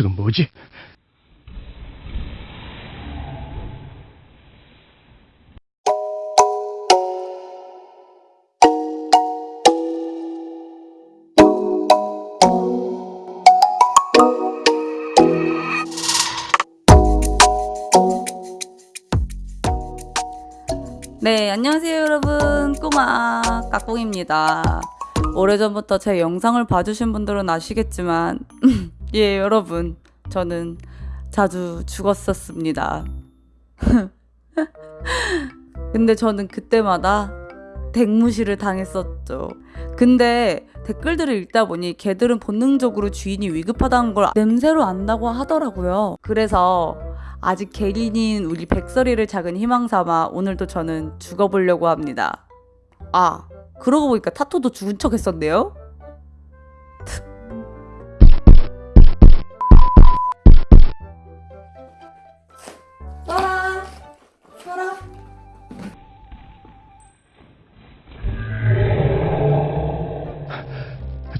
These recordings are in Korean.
저건 뭐지? 네, 안녕하세요 여러분. 꼬마 까꿍입니다. 오래전부터 제 영상을 봐주신 분들은 아시겠지만 예, 여러분. 저는 자주 죽었었습니다. 근데 저는 그때마다 댕무시를 당했었죠. 근데 댓글들을 읽다 보니 개들은 본능적으로 주인이 위급하다는 걸 냄새로 안다고 하더라고요. 그래서 아직 개인인 우리 백설이를 작은 희망 삼아 오늘도 저는 죽어보려고 합니다. 아, 그러고 보니까 타토도 죽은 척 했었네요?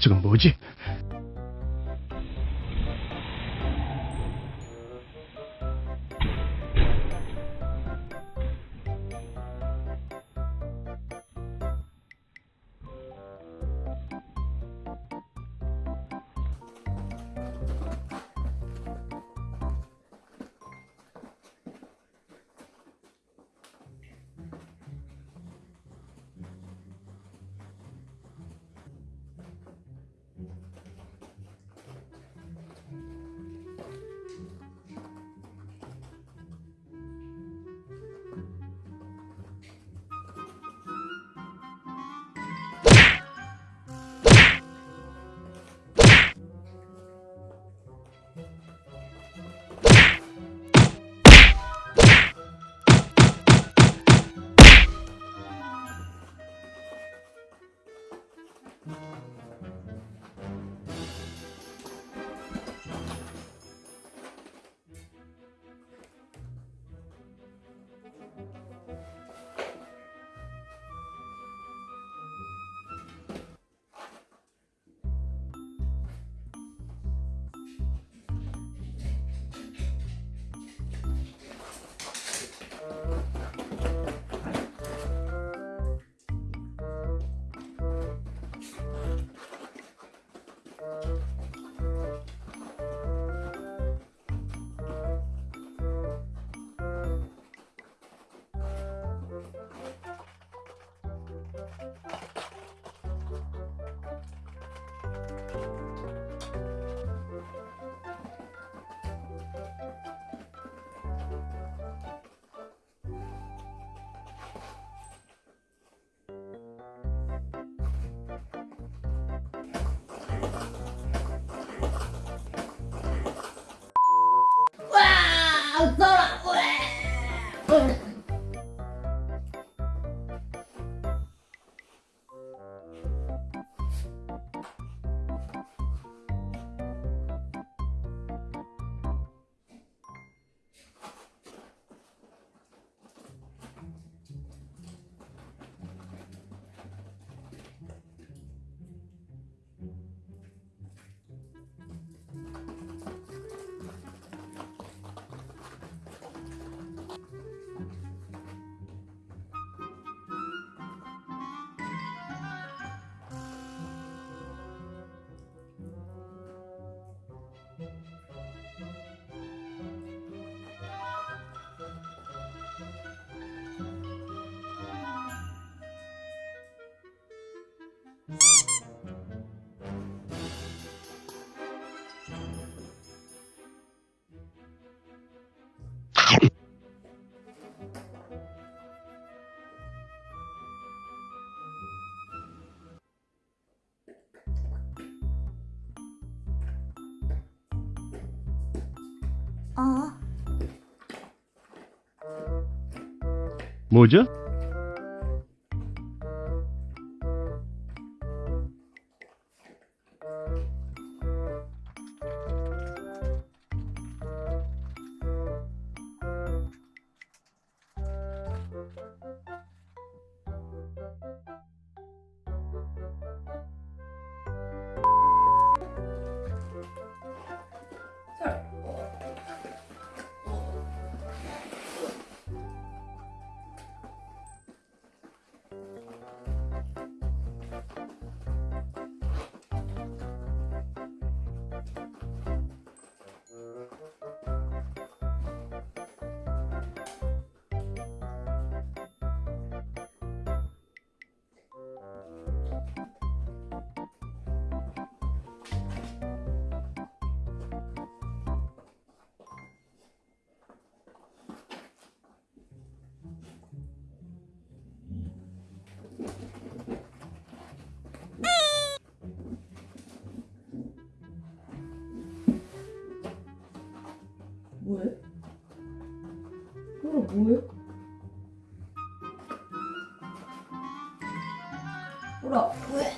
저건 뭐지? 아, 뭐죠? 뭐해? 보라 왜?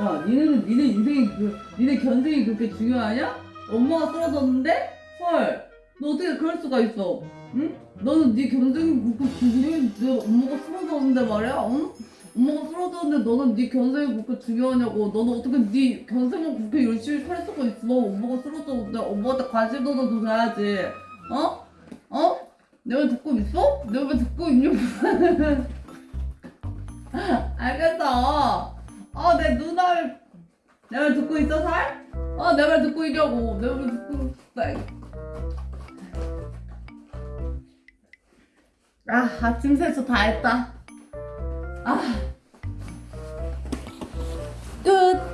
야, 니네는 니네 인생이 그, 니네 견생이 그렇게 중요하냐? 엄마가 쓰러졌는데? 헐, 너 어떻게 그럴 수가 있어? 응? 너는 네 견생이 그렇게 중요해? 내 엄마가 쓰러졌는데 말이야? 응? 엄마가 쓰러졌는데 너는 네 견생이 그렇게 중요하냐고? 너는 어떻게 네 견생을 그렇게 열심히 살 수가 있어? 엄마가 쓰러졌는데 엄마한테 관심도 줘야지. 어? 어? 내가 듣고 있어? 왜 듣고 있냐고? 알겠어. 어, 내 누나를 내말 듣고 있어 살? 어, 내 말 듣고 있냐고. 내 말 듣고 있어. 아, 아침 세수 다 했다. 아. 끝.